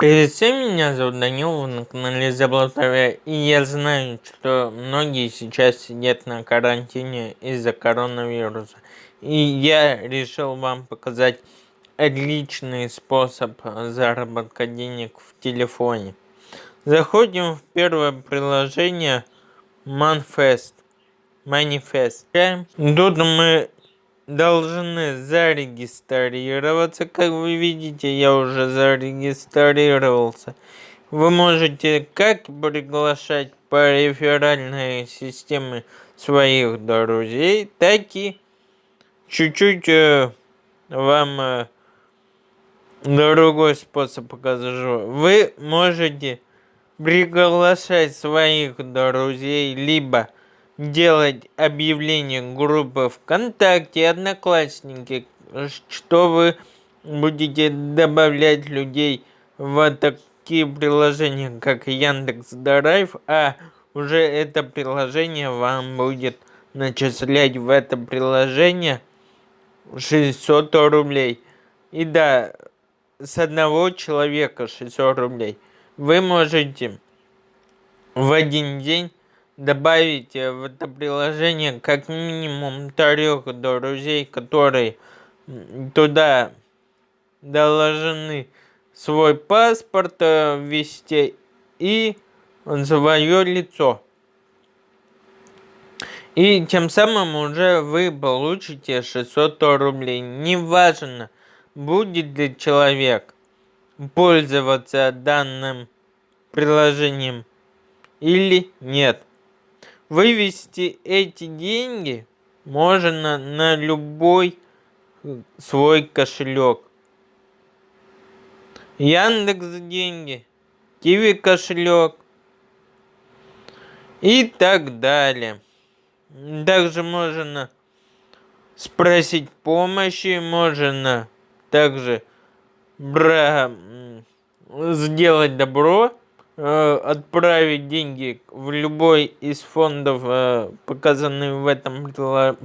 Привет всем, меня зовут Данил, вы на канале Заблатовя, и я знаю, что многие сейчас сидят на карантине из-за коронавируса. И я решил вам показать отличный способ заработка денег в телефоне. Заходим в первое приложение Manifest. Manifest. Тут мы должны зарегистрироваться. Как вы видите, я уже зарегистрировался. Вы можете как приглашать по реферальной системе своих друзей, так и чуть-чуть э, вам э, другой способ покажу. Вы можете приглашать своих друзей, либо делать объявление группы ВКонтакте, Одноклассники, что вы будете добавлять людей в такие приложения, как Яндекс Драйв, а уже это приложение вам будет начислять в это приложение 600 рублей. И да, с одного человека 600 рублей. Вы можете в один день добавить в это приложение как минимум трех друзей, которые туда должны свой паспорт э, ввести и свое лицо. И тем самым уже вы получите 600 рублей. Неважно, будет ли человек пользоваться данным приложением или нет. Вывести эти деньги можно на любой свой кошелек. Яндекс деньги, Киви кошелек и так далее. Также можно спросить помощи, можно также бра... сделать добро отправить деньги в любой из фондов, э, показанный в этом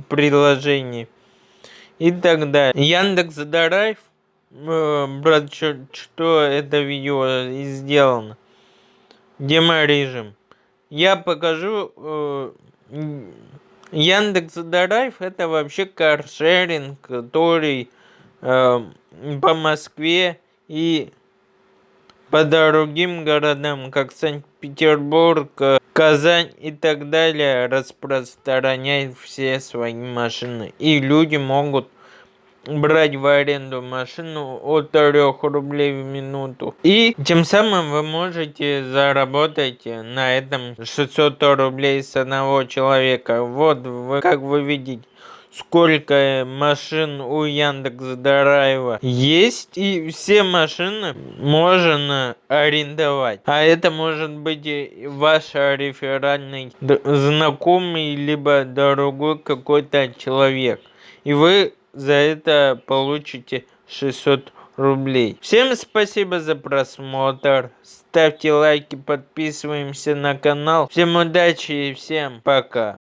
приложении и так далее. Яндекс Драйв, э, брат, что это видео и сделано. Демо-режим. Я покажу... Яндекс Драйв это вообще каршеринг, который по Москве и по другим городам, как Санкт-Петербург, Казань и так далее, распространяет все свои машины. И люди могут брать в аренду машину от 3 рублей в минуту. И тем самым вы можете заработать на этом 600 рублей с одного человека. Вот, вы, как вы видите, сколько машин у Яндекс Драйва есть, и все машины можно арендовать. А это может быть ваш реферальный знакомый, либо дорогой какой-то человек. И вы за это получите 600 рублей. Всем спасибо за просмотр. Ставьте лайки, подписываемся на канал. Всем удачи и всем пока.